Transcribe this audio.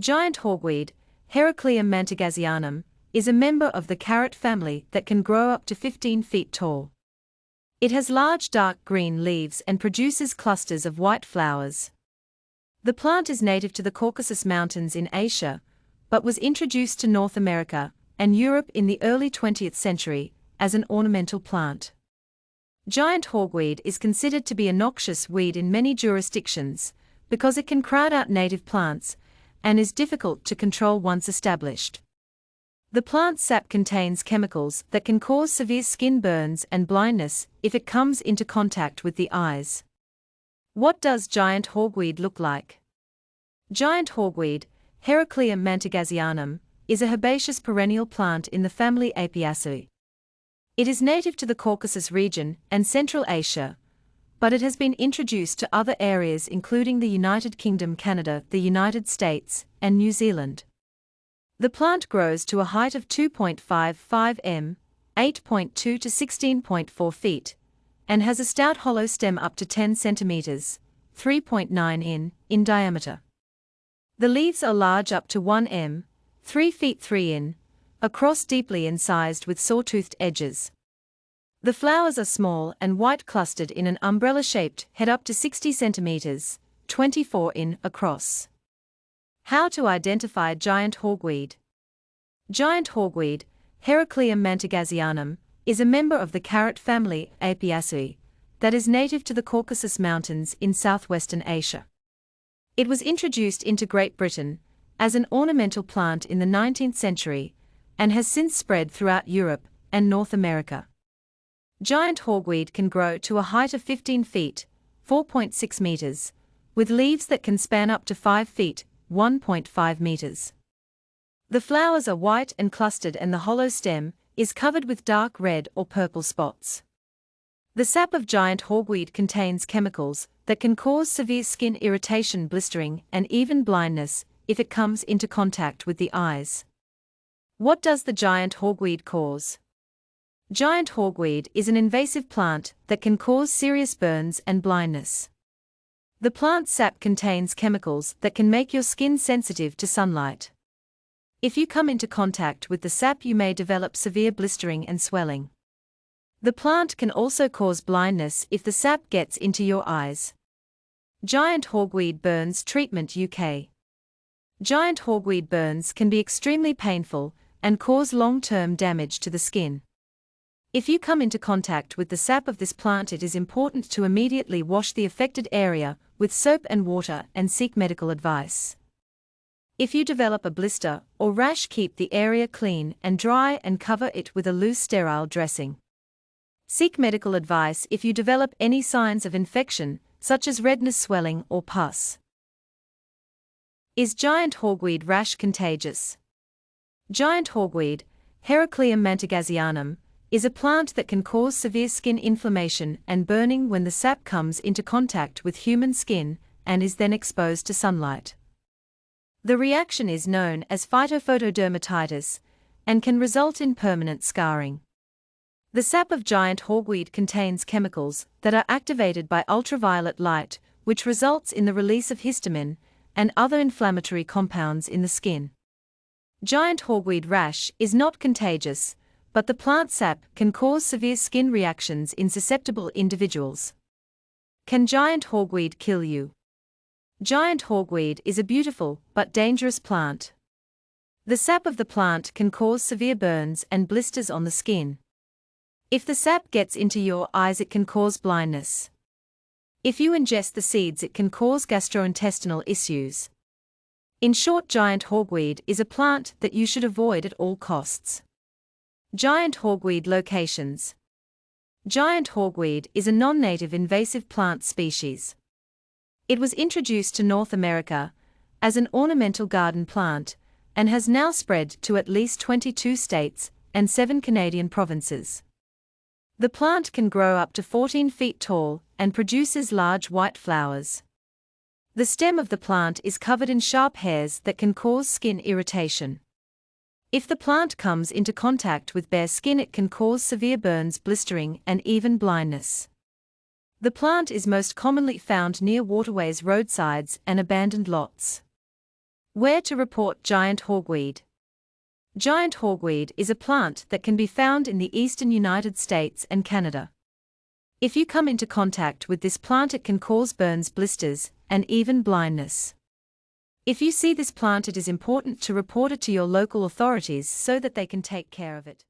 Giant hogweed, Heracleum mantegazzianum, is a member of the carrot family that can grow up to 15 feet tall. It has large dark green leaves and produces clusters of white flowers. The plant is native to the Caucasus Mountains in Asia, but was introduced to North America and Europe in the early 20th century as an ornamental plant. Giant hogweed is considered to be a noxious weed in many jurisdictions because it can crowd out native plants and is difficult to control once established. The plant sap contains chemicals that can cause severe skin burns and blindness if it comes into contact with the eyes. What does giant hogweed look like? Giant hogweed, Heracleum mantegazzianum, is a herbaceous perennial plant in the family Apiaceae. It is native to the Caucasus region and Central Asia, but it has been introduced to other areas including the United Kingdom, Canada, the United States, and New Zealand. The plant grows to a height of 2.55 m, 8.2 to 16.4 feet, and has a stout hollow stem up to 10 centimeters, 3.9 in, in diameter. The leaves are large up to 1 m, 3 feet 3 in, across deeply incised with sawtoothed edges. The flowers are small and white clustered in an umbrella-shaped head up to 60 centimeters, 24 in, across. How to identify giant hogweed. Giant hogweed, Heracleum mantegazzianum, is a member of the carrot family Apiaceae that is native to the Caucasus Mountains in southwestern Asia. It was introduced into Great Britain as an ornamental plant in the 19th century and has since spread throughout Europe and North America. Giant hogweed can grow to a height of 15 feet, 4.6 meters, with leaves that can span up to 5 feet, 1.5 meters. The flowers are white and clustered and the hollow stem is covered with dark red or purple spots. The sap of giant hogweed contains chemicals that can cause severe skin irritation, blistering, and even blindness if it comes into contact with the eyes. What does the giant hogweed cause? Giant hogweed is an invasive plant that can cause serious burns and blindness. The plant sap contains chemicals that can make your skin sensitive to sunlight. If you come into contact with the sap, you may develop severe blistering and swelling. The plant can also cause blindness if the sap gets into your eyes. Giant hogweed burns treatment UK. Giant hogweed burns can be extremely painful and cause long term damage to the skin. If you come into contact with the sap of this plant, it is important to immediately wash the affected area with soap and water and seek medical advice. If you develop a blister or rash, keep the area clean and dry and cover it with a loose sterile dressing. Seek medical advice if you develop any signs of infection, such as redness, swelling, or pus. Is giant hogweed rash contagious? Giant hogweed, Heracleum mantegazzianum, is a plant that can cause severe skin inflammation and burning when the sap comes into contact with human skin and is then exposed to sunlight. The reaction is known as phytophotodermatitis and can result in permanent scarring. The sap of giant hogweed contains chemicals that are activated by ultraviolet light, which results in the release of histamine and other inflammatory compounds in the skin. Giant hogweed rash is not contagious, but the plant sap can cause severe skin reactions in susceptible individuals. Can giant hogweed kill you? Giant hogweed is a beautiful but dangerous plant. The sap of the plant can cause severe burns and blisters on the skin. If the sap gets into your eyes, it can cause blindness. If you ingest the seeds, it can cause gastrointestinal issues. In short, giant hogweed is a plant that you should avoid at all costs. Giant hogweed locations. Giant hogweed is a non-native invasive plant species. It was introduced to North America as an ornamental garden plant and has now spread to at least 22 states and 7 Canadian provinces. The plant can grow up to 14 feet tall and produces large white flowers. The stem of the plant is covered in sharp hairs that can cause skin irritation. If the plant comes into contact with bare skin, it can cause severe burns, blistering, and even blindness. The plant is most commonly found near waterways, roadsides, and abandoned lots. Where to report giant hogweed. Giant hogweed is a plant that can be found in the eastern United States and Canada. If you come into contact with this plant, it can cause burns, blisters, and even blindness. If you see this plant, it is important to report it to your local authorities so that they can take care of it.